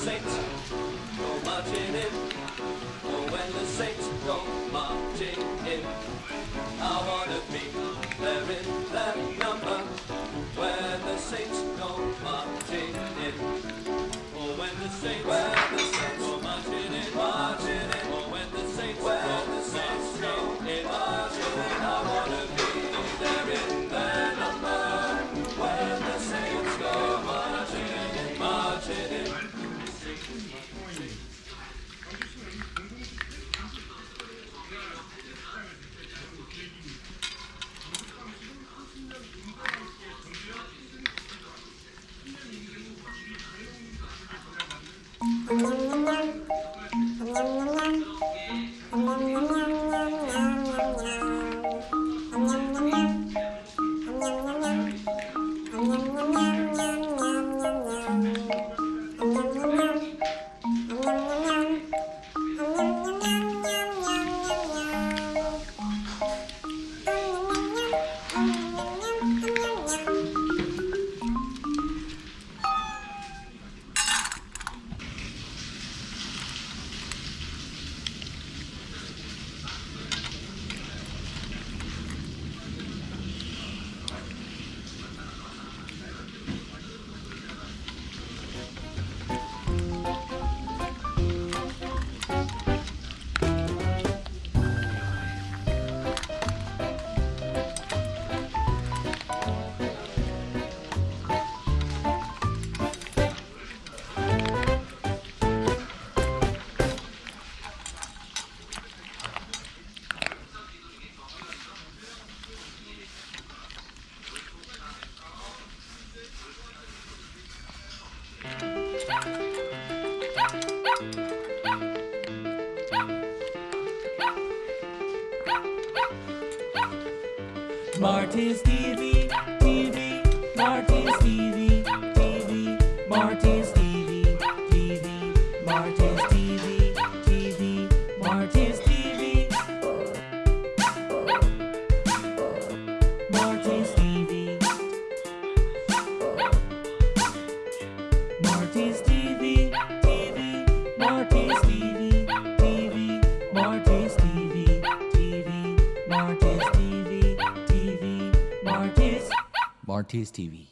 saints. Martin's TV. Marty's TV, TV, Marty's TV, TV, Marty's TV, TV, Marty's. Marty's TV.